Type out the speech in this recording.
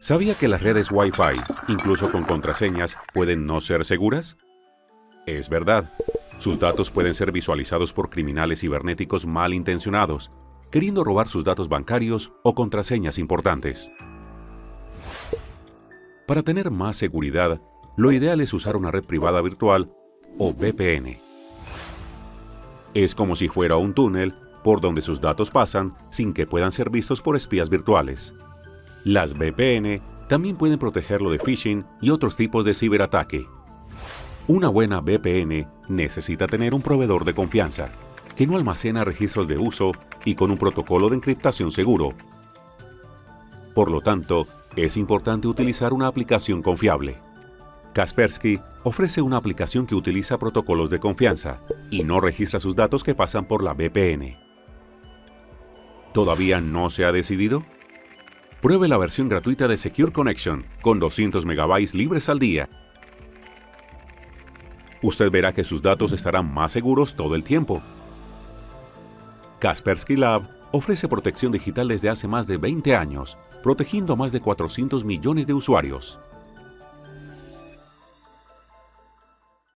¿Sabía que las redes Wi-Fi, incluso con contraseñas, pueden no ser seguras? Es verdad. Sus datos pueden ser visualizados por criminales cibernéticos malintencionados, queriendo robar sus datos bancarios o contraseñas importantes. Para tener más seguridad, lo ideal es usar una red privada virtual o VPN. Es como si fuera un túnel por donde sus datos pasan sin que puedan ser vistos por espías virtuales. Las VPN también pueden protegerlo de phishing y otros tipos de ciberataque. Una buena VPN necesita tener un proveedor de confianza, que no almacena registros de uso y con un protocolo de encriptación seguro. Por lo tanto, es importante utilizar una aplicación confiable. Kaspersky ofrece una aplicación que utiliza protocolos de confianza y no registra sus datos que pasan por la VPN. ¿Todavía no se ha decidido? Pruebe la versión gratuita de Secure Connection con 200 MB libres al día. Usted verá que sus datos estarán más seguros todo el tiempo. Kaspersky Lab ofrece protección digital desde hace más de 20 años, protegiendo a más de 400 millones de usuarios.